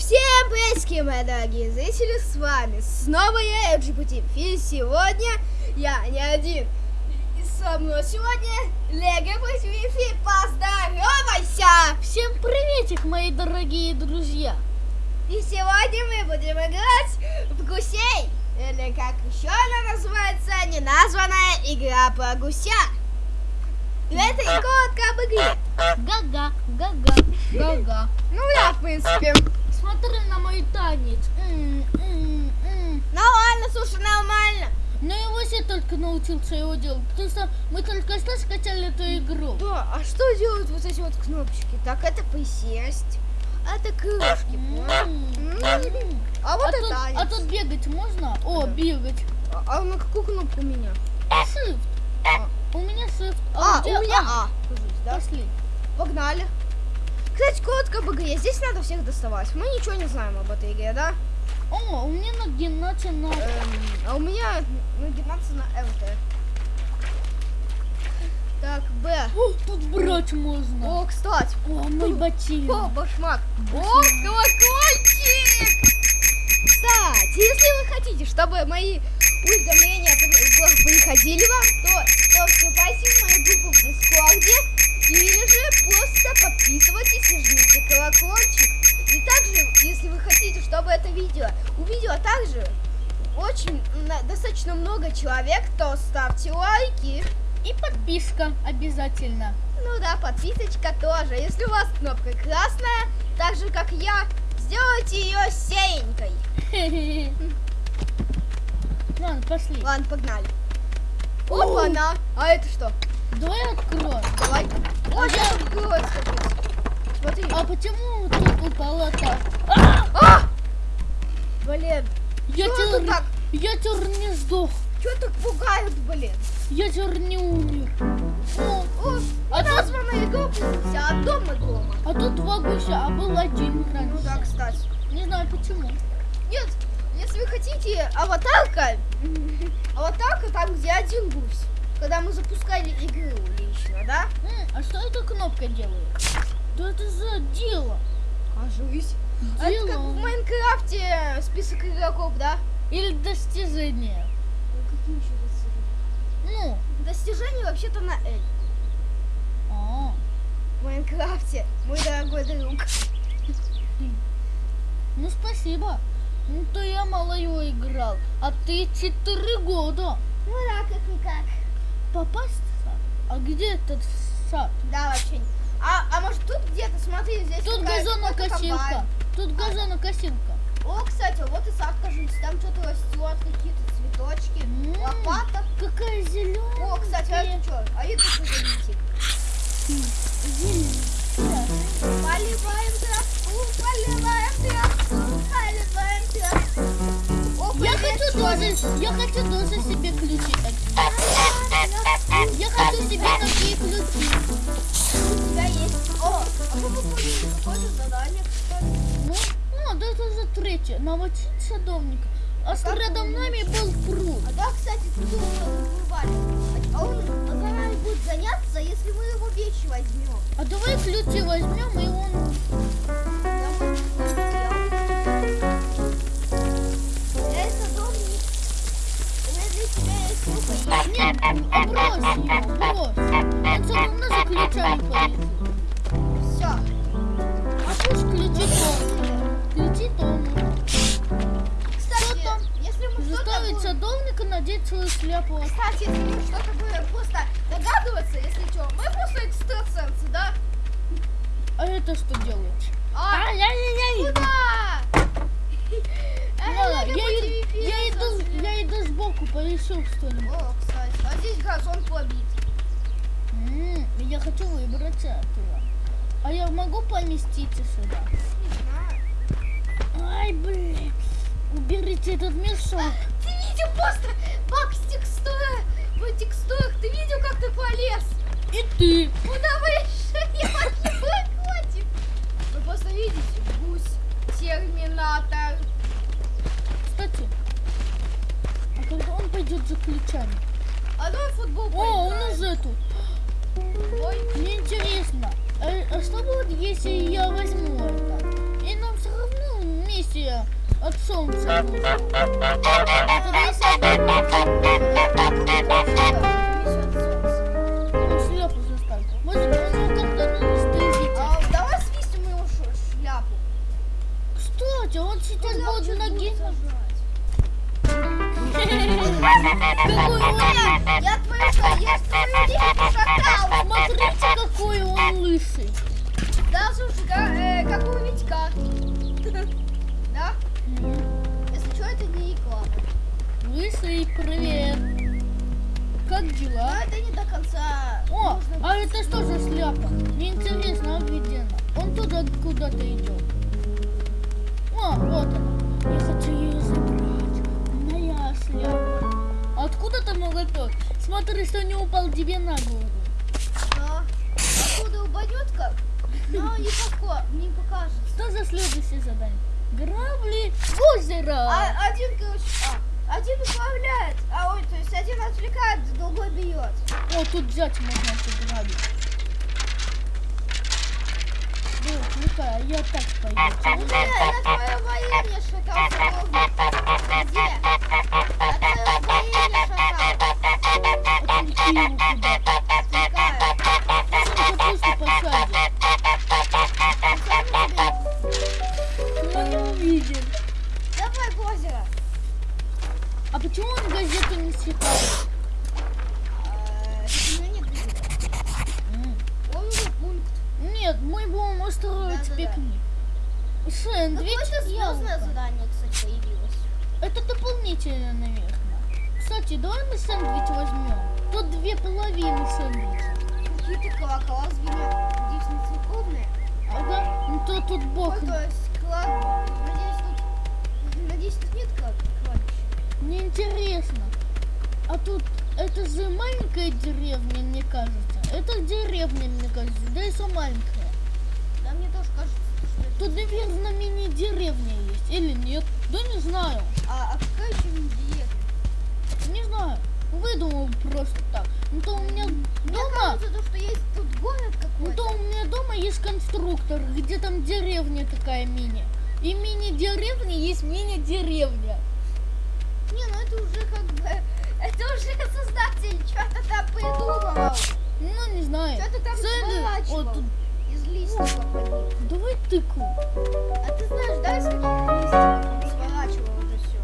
Всем приветики, мои дорогие зрители, с вами снова я, LGBT И сегодня я не один. И со мной сегодня Лего Wi-Fi. Поздоровайся! Всем приветик, мои дорогие друзья! И сегодня мы будем играть в гусей. Или как еще она называется, неназванная игра про гуся. И это коротко об игре. Гага, гага, гага. Ну да, в принципе. Смотри на мой танец. М, м, м. Нормально, слушай, нормально. Но я вообще только научился его делать, потому что мы только что скачали эту игру. Да, а что делают вот эти вот кнопочки? Так, это присесть. А это крышки, понял? М, М. А вот А это тут, танец. а тут бегать можно? О, бегать. А, а на какую кнопку у меня? Shift. А. У меня shift. А, у меня А? А. Кажись, да? Пошли. Погнали. Кстати, коротко об игре. Здесь надо всех доставать. Мы ничего не знаем об этой игре, да? О, у меня на геннате на... Эм, а у меня нагинаться на ЛТ. Так, Б. О, тут брать можно. О, кстати. О, мой О, ботинок. башмак. О, колокольчик! Кстати, если вы хотите, чтобы мои уведомления при- при- приходили вам, то, то вступайте в мою группу в Дискорде или же просто подписывайтесь и жмите колокольчик. И также, если вы хотите, чтобы это видео увидела также очень достаточно много человек, то ставьте лайки. И подписка обязательно. Ну да, подписочка тоже. Если у вас кнопка красная, так же как я, сделайте ее серенькой. Ладно, пошли. Ладно, погнали. Опа, на. А это что? Давай откроем. Давай. Ой, я- откроется. Смотри. А почему тут упала так? А! А! Блин, Я Чё это так? я теперь не сдох. что так пугают, блин? Я теперь не умер. О, О, А а тут- названная игра вся от дома дома. а тут два гуся, а был один раньше. Ну да, кстати. Не знаю почему. Нет, если вы хотите аватарка, аватарка там, где один гусь. Когда мы запускали игру лично, да? А что эта кнопка делает? Да это за дело. Кажись. А это как в Дело. Майнкрафте список игроков, да? Или достижение. Ну, какие еще достижения? Ну, Достижения вообще-то на L. а, В Майнкрафте, мой дорогой друг. ну спасибо. Ну то я мало его играл. А ты четыре года. Ну да, как-никак. Попасть в сад? А где этот сад? Да, вообще. не- А, а может тут где-то, смотри, здесь Тут газонокосилка. Тут газонокосилка. О, кстати, вот и сад, кажется, там что-то растет, какие-то цветочки, М. лопата. Какая зеленая. О, кстати, а это что? А это что за листик? Поливаем травку, поливаем травку, поливаем травку. Я хочу тоже, я хочу тоже себе ключи такие. Я хочу себе такие ключи. У тебя есть. О, а мы выполнили задание. Ну, а, да это уже третье. Наводить садовника. А с рядом нами был пруд. А да, кстати, тут вырубали. А он за нами будет заняться, если мы его вещи возьмем. А давай ключи возьмем и он... Нет, брось его, брось. Он все равно за ключами полезет. Все. А пусть ключи дома. Ключи дома. Кстати, там? если мы Заставить садовника надеть свою шляпу. Кстати, если мы что-то будем просто догадываться, если что, мы просто экстрасенсы, да? А это что делает? А, куда? Эй, Ладно, Лего я, против и- Wi-Fi, я иду, я иду сбоку, поищу что-нибудь. О, кстати, а здесь газон побит. М, Я хочу выбраться оттуда. А я могу поместиться сюда? Не знаю. Ай, блин. Уберите этот мешок. Ты видел просто бак с текстурой? В текстурах ты видел, как ты полез? И ты. Куда выше? Я не. Вы просто видите, гусь, терминатор. Кстати, а когда он пойдет за ключами? А давай футбол О, он поиграем. уже тут. Ой, Мне интересно, а, а что будет, если я возьму это? И нам все равно миссия от солнца. нужна. Это миссия от он стыдите. А. Кстати, он сейчас он будет ноги. будет сажать? Какой он Я что, я девку шакал. Смотрите, какой он лысый. Да, слушай, да, э, как у Витька. Да? Если это не реклама. Лысый, привет. Как дела? это не до конца. О, а это что за шляпа? Мне интересно? Он туда куда-то идет. О, вот она. Я хочу ее забрать. Шляпа. Откуда ты молоток? Смотри, что не упал тебе на голову. Да. Откуда упадет как? Но не, пока, не покажется. Что за следующее задание? Грабли в озеро. А, один, короче, а, один управляет, а ой, то есть один отвлекает, другой бьет. О, тут взять можно сыграть. Да, отвлекай, а я так пойду. Где? На твоем военне шакал Где? На твоем военне шакал. Это не. Давай в. А почему он газету не читает? А, у него нет газеты. М. Он уже пункт. Нет, мы будем устроить Да-да-да. пикник. Сэндвич Какое-то звездное задание, кстати, появилось. Это дополнительно, наверное. Кстати, давай мы сэндвич возьмем. Тут две половины сэндвича. Какие-то колокола звенят. Надеюсь, не церковные. Ага, ну то тут бог. Ой, то есть клад... Надеюсь, тут... Надеюсь, тут нет клад... кладбища. Мне интересно. А тут это же маленькая деревня, мне кажется. Это деревня, мне кажется. Да и все маленькая. Да мне тоже кажется, что это... Тут, наверное, мини-деревня есть. Или нет? Да не знаю. А, а какая еще деревня? Не знаю. Выдумал просто так. Ну то у меня Мне дома... кажется, то, что есть тут город Ну какой-то. то у меня дома есть конструктор, где там деревня такая мини. И мини-деревня есть мини-деревня. Не, ну это уже как бы... Это уже создатель что-то там придумывал. Ну, не знаю. Что-то там сворачивал. Вот тут. Из листиков. Давай тыкву. А ты знаешь, да, из каких листиков сворачивал это все?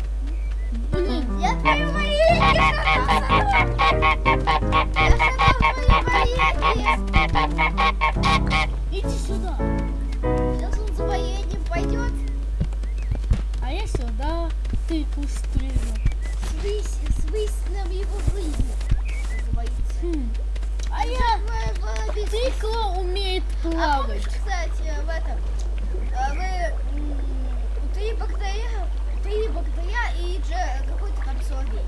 Блин, Я твою военье иди сюда. Сейчас он за военьем пойдет. А я сюда тыкву стрижу. Свись, свись нам его жизнь. Называется. Хм. А я тыква умеет А плавать. кстати, в этом, а, вы три богатыря, три богатыря и какой-то там соловей.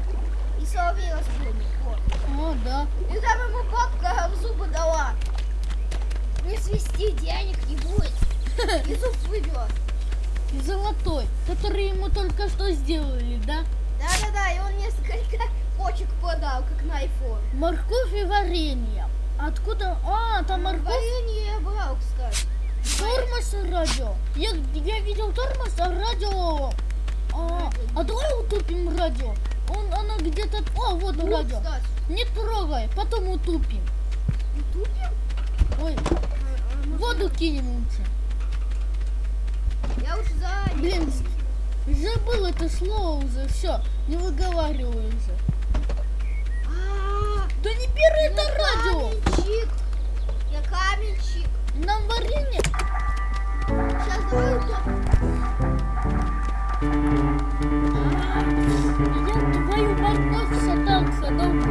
И соловей разбойник, вот. О, да. И там ему бабка в зубы дала. Не свисти, денег не будет. И зуб плывет. И золотой, который ему только что сделали, да? Да-да-да, и он несколько почек подал, как на iPhone. Морковь и варенье. Откуда? А, там морковь. Варенье я брал, кстати. Тормоз и радио. Я, я видел тормоз, а радио... А, а давай утупим радио. Он, оно где-то... О, вот Ну, радио. кстати. Не трогай, потом утупим. Тупим? Ой, А, а, воду кинем лучше. Я уже за... Блин, забыл это слово уже. Все, не выговаривай уже. А, Да не бери это я радио. каменщик. Я каменщик. Нам варенье... Сейчас давай утопим. Я твою морковь сатан садал.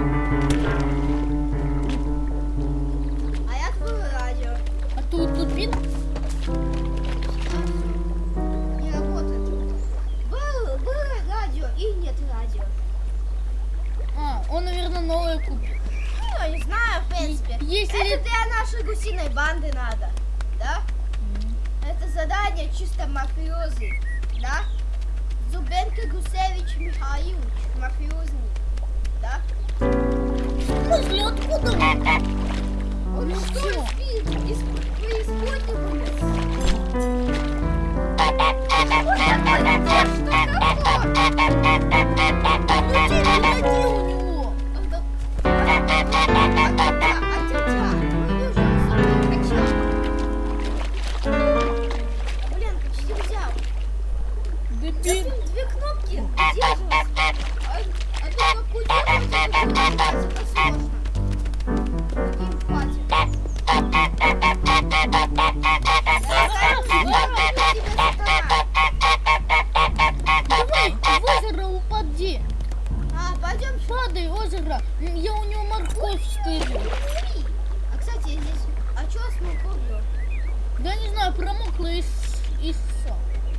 Промокла и, с- и всё.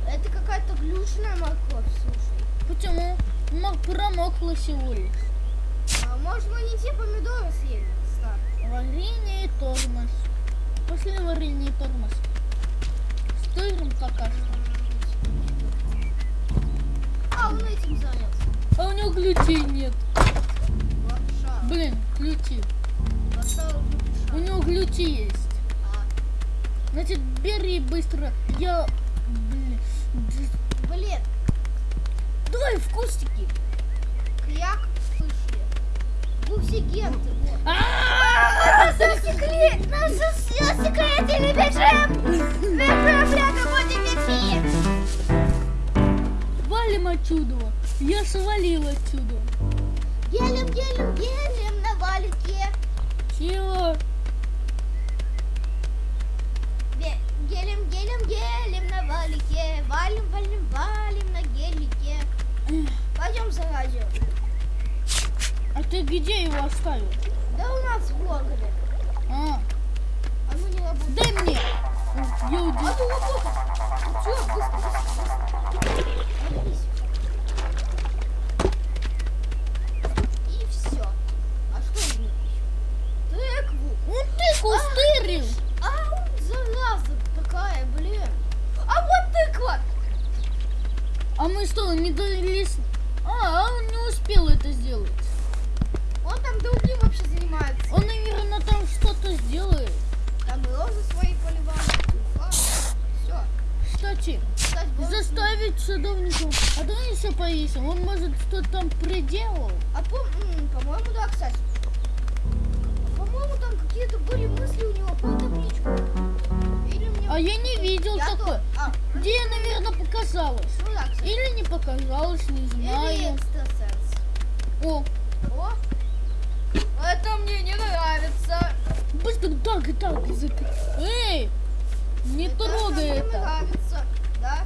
Это какая-то глючная морковь, слушай. Почему? Мо- Промокла лишь. А, может, мы не те помидоры съели? Стар? Варенье и тормоз. Пошли варенье и тормоз. Стырим пока что. А, он этим занялся. А у него ключей нет. Лапша. Блин, ключи. Лапша У лапша. него ключи есть. Значит, бери быстро. Я... Блин. блин, Давай в кустики. кряк. Буксигенты. А! Наши все секреты не бежим! Бежим, рядом будем идти! Валим отсюда. Я свалил отсюда. Гелем, гелем, гелем на валике. Чего? Ге- Гелем, гелем, гелем на валике. Валим, валим, валим на гелике. Пойдем за радио. А ты где его оставил? Да у нас в Волгове. А, А ну не работает. дай мне. Я А уйду. ну работает. Все, быстро, быстро, быстро. А я не видел Я такой. то- А, Где, наверное, показалось. ну кстати. Или не показалось, не Или знаю. экстрасенс. О, О, это мне не нравится. быстро так и так закрыть. Эй, не трогай мне это. нравится. Да?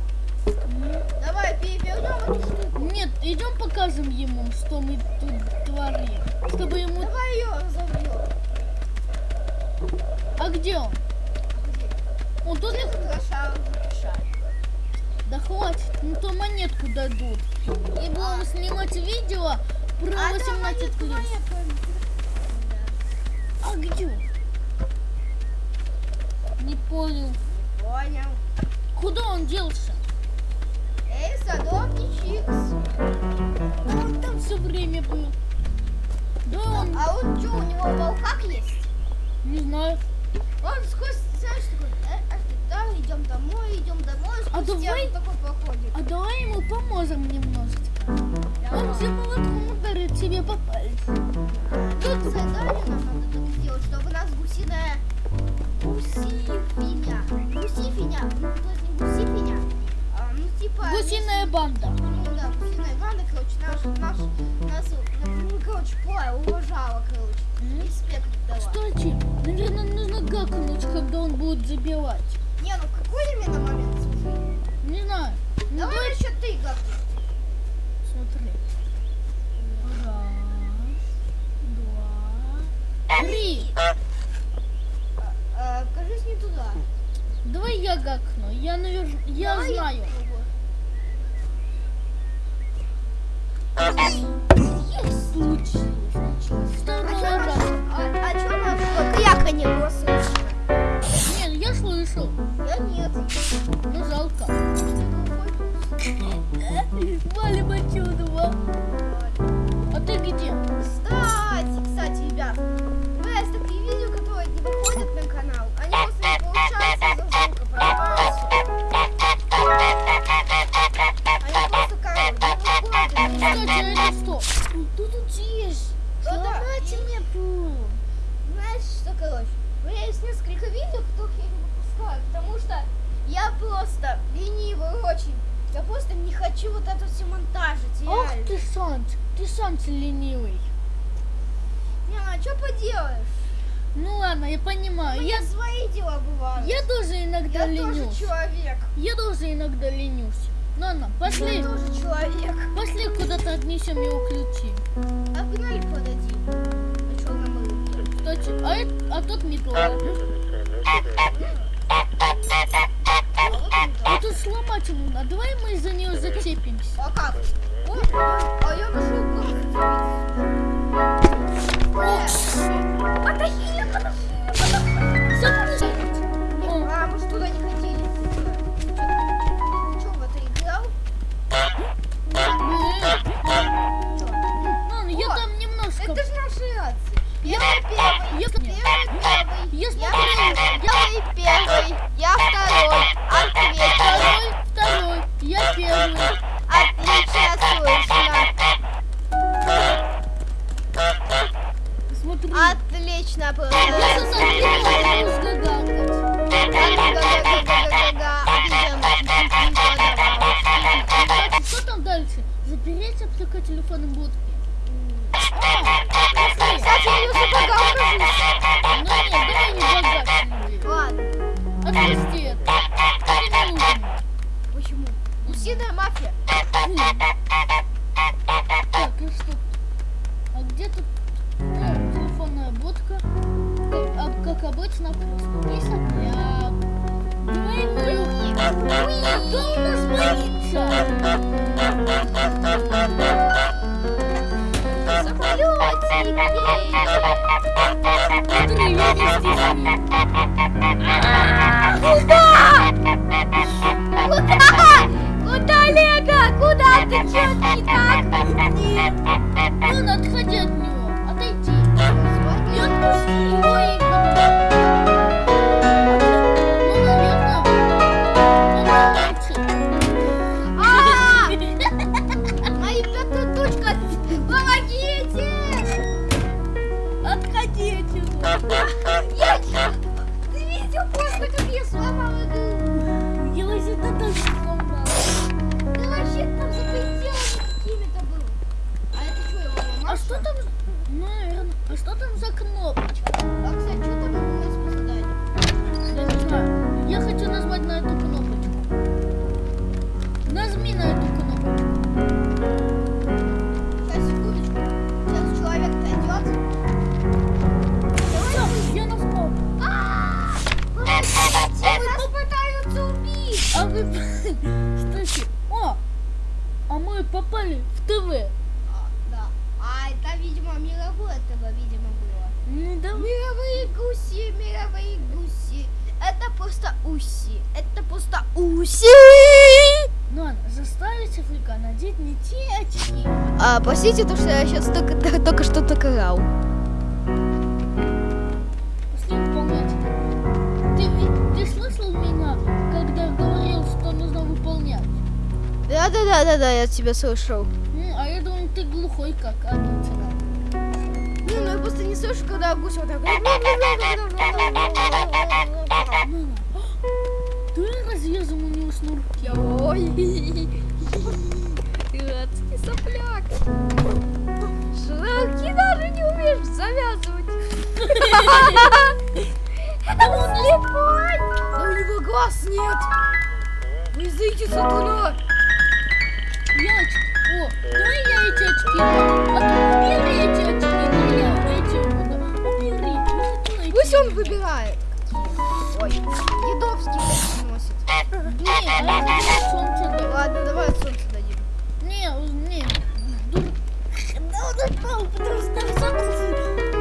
Давай перевернем эту штуку. Нет, идем покажем ему, что мы тут творим. Чтобы ему... Давай ее разовьем. А где он? Он тут не... Запишать. Да хватит, ну то монетку дадут. И будем снимать видео про А 18 там плюс. А где? Не понял. Понял. Куда он делся? Эй, садовничикс. А он там все время был. Да он, А он что, у него волкак есть? не знаю. Он сквозь, знаешь, такой, э, а ты там, идем домой, идем домой, А давай- такой проходит. А давай ему поможем немножечко. Он же молотком ударит себе по пальцу. Тут задание нам надо так сделать, чтобы у нас гусиная... Гусифиня. Гусифиня. Ну, то есть не гусифиня. А, ну, типа... Гусиная банда. Ну, да, гусиная банда, короче, наш, наш, нас, ну, короче, поя, уважала, короче. Респект дала. Кстати, наверное, нужно гакнуть, когда он будет забивать. Не, ну какой именно момент, слушай? Не знаю. Ну, Давай давай еще ты как Смотри. Раз, два, три. а, кажись, не туда. Давай я гакну. Я, наверное, я Давай знаю. Есть. Случилось. Второй А раз. А, а чё наше кряканье было слышно? Слышал. Я нет. Ну, жалко. Может, Валим поделаешь? Ну ладно, я У понимаю. меня Я, свои дела бывают. я тоже иногда Я тоже ленюсь. человек. Я тоже иногда ленюсь. Ну ладно, пошли. Я тоже человек. Пошли куда-то отнесем его ключи. А погнали подадим. А что нам было? А, это- а тут не то. А тут сломать его надо. Давай мы за нее зацепимся. А как? О, а я нашел как Подожди, Почему? Усиная мафия. Так, и что? А где тут ну, телефонная будка? Как, а, как обычно, просто. Давай мы... Да у нас боится! Смотри, я не здесь. Куда? Куда? Куда ты? Чё не так? Нет. Ну, надо отходи от него. А, простите, то, что я сейчас только, только что. Пошли выполнять. Ты, ты слышал меня, когда говорил, что нужно выполнять? Да, да, да, да, да, я тебя слышал. М, а я думал, ты глухой, как обычно. Не, ну я просто не слышу, когда гусь вот так. Ну, Ты разрезал у него шнурки. Ой, адский сопляк. Шнурки даже не умеешь завязывать. Он слепой. А у него глаз нет. Не зайди, сатана. Яички. О, давай я эти очки. А убери эти очки, да я эти буду. Убери. Хочу эти. Пусть он выбирает. Ой, едовский такие носит. Не, а это не солнце. Ладно, давай солнце дадим. Не, не. Упал, потому что он забыл.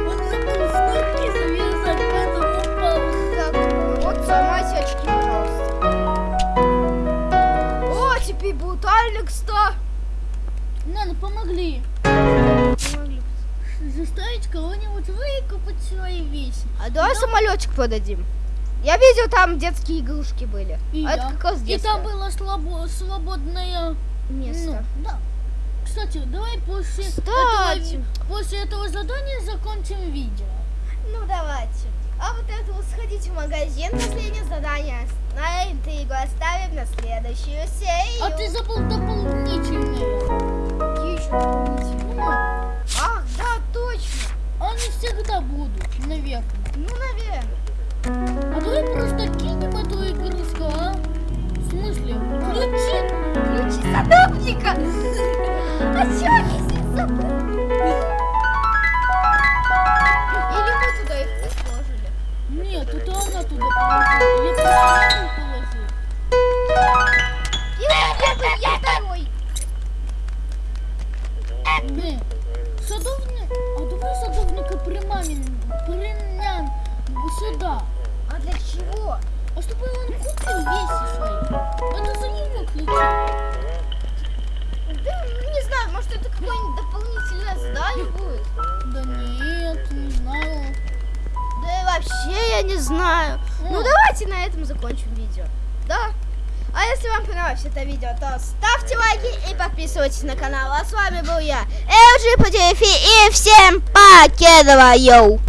Он забыл шнурки завязать, поэтому упал. Так, вот сломайте очки, пожалуйста. О, теперь будут Алекс-то. Надо, помогли. Помогли. Заставить кого-нибудь выкупать свои вещи. А давай самолетик подадим. Я видел, там детские игрушки были. И а я. это как раз И там было слабо, свободное место. Ну, да. Кстати, давай после Кстати. этого, после этого задания закончим видео. Ну, давайте. А вот это вот сходить в магазин, последнее задание. На интригу оставим на следующую серию. А ты забыл дополнительные. Какие еще дополнительные? Ну, Ах, да, точно. они всегда будут, наверное. Ну, наверное. А давай просто кинем эту игрушку, а? В смысле? Ключи? Ключи садовника. А чё они здесь? Или мы туда их не сложили? Нет, это она туда положила. Этом закончим видео. Да? А если вам понравилось это видео, то ставьте лайки и подписывайтесь на канал. А с вами был я, LG по и всем покедова, йоу!